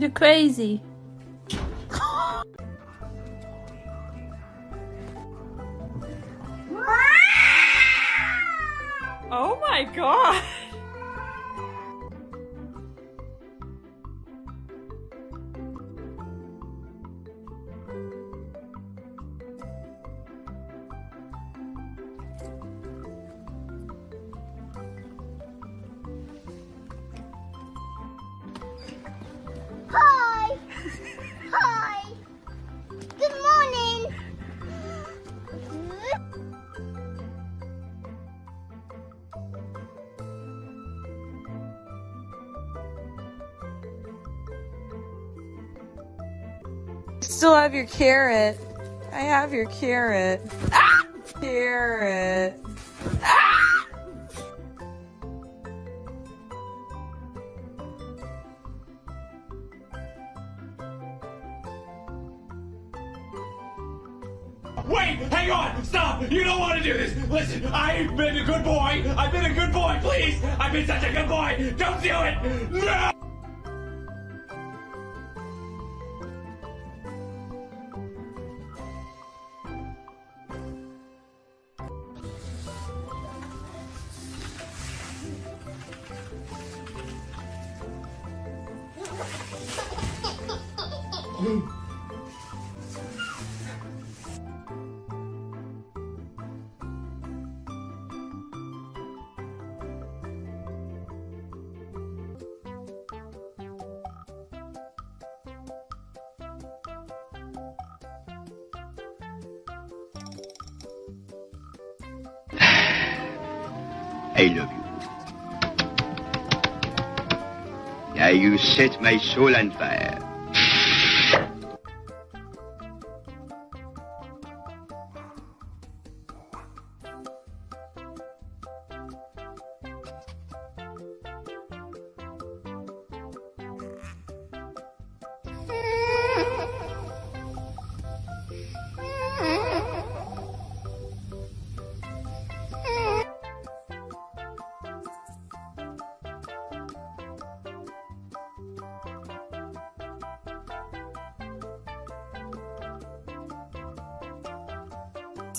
You're crazy. Oh my god! Still have your carrot. I have your carrot. Ah! Carrot. Ah! Wait, hang on, stop! You don't want to do this. Listen, I've been a good boy. I've been a good boy, please. I've been such a good boy. Don't do it. No. I love you. Now you set my soul on fire.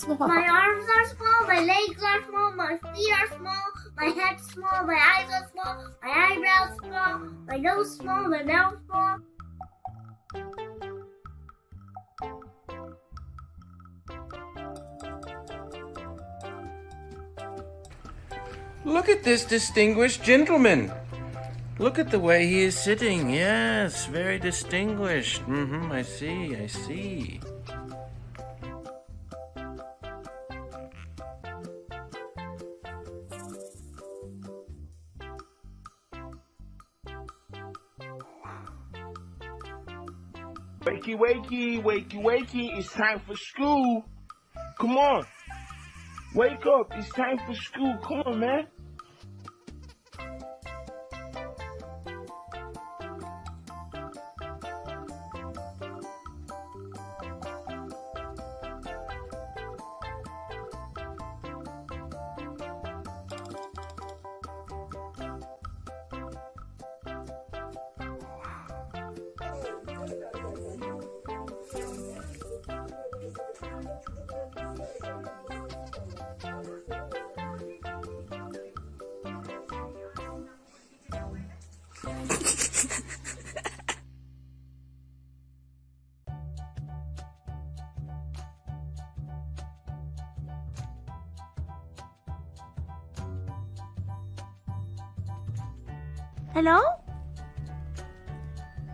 My arms are small, my legs are small, my feet are small, my head's small, my eyes are small, my eyebrows small, my nose small, my mouth small. Look at this distinguished gentleman. Look at the way he is sitting. Yes, very distinguished. Mm-hmm, I see, I see. Wakey, wakey, wakey, wakey. It's time for school. Come on. Wake up. It's time for school. Come on, man. Hello?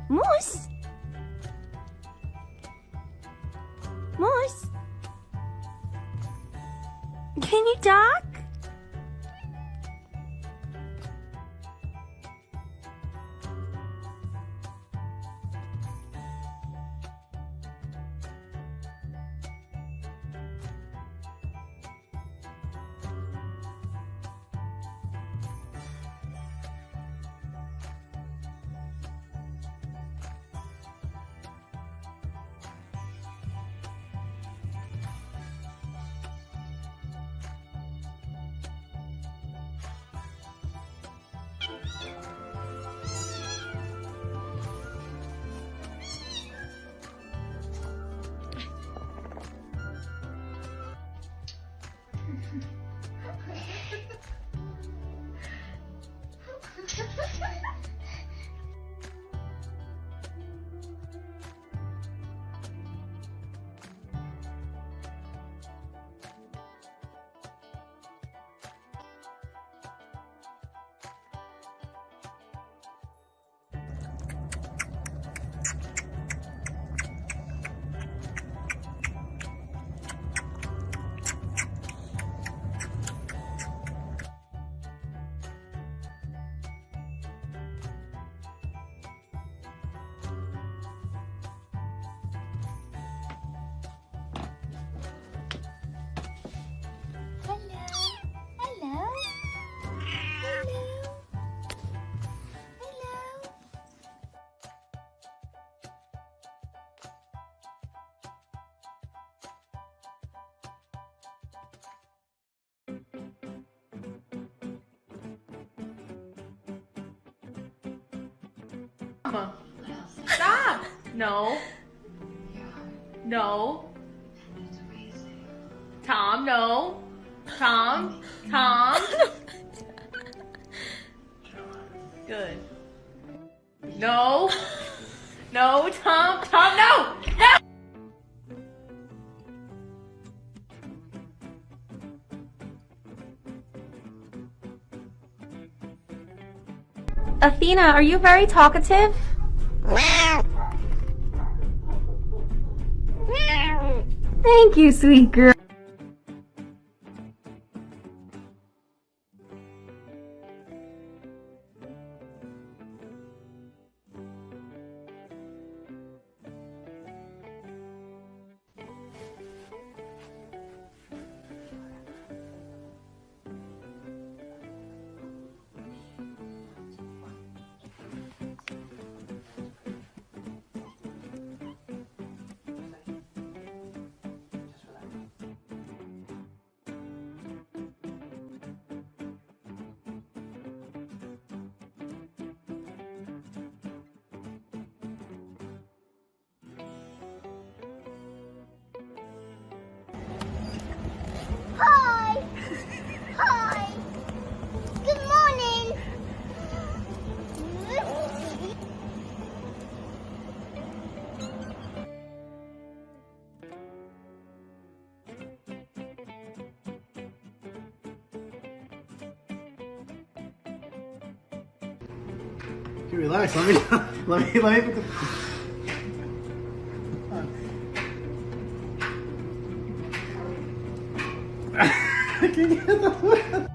Moose? Moose? Can you talk? Uh-huh. Stop! No. No. Tom, no. Tom. Tom. Good. No. No, Tom. Tom, no! No! Athena, are you very talkative? Thank you, sweet girl. Okay, relax. Let me let me let me put can't get the.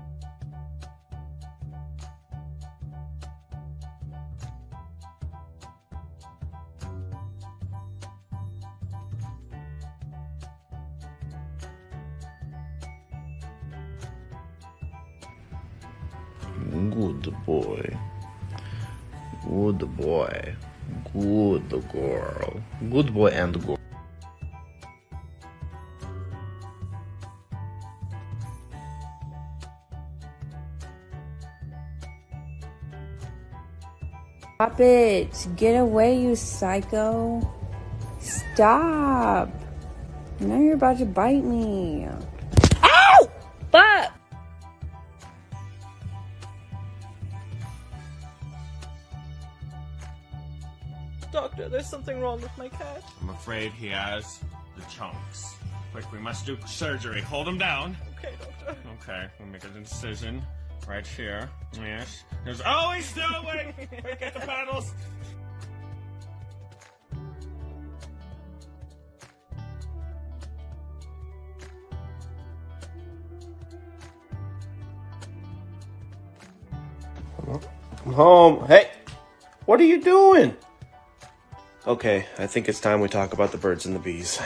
Good boy. Good boy. Good girl. Good boy and girl. Stop it. Get away, you psycho. Stop. Now you're about to bite me. Doctor, there's something wrong with my cat. I'm afraid he has the chunks. Quick, we must do surgery. Hold him down. Okay, doctor. Okay, we'll make an incision right here. Yes. There's always still wait. Wait, get the paddles. I'm home. Hey, what are you doing? Okay, I think it's time we talk about the birds and the bees.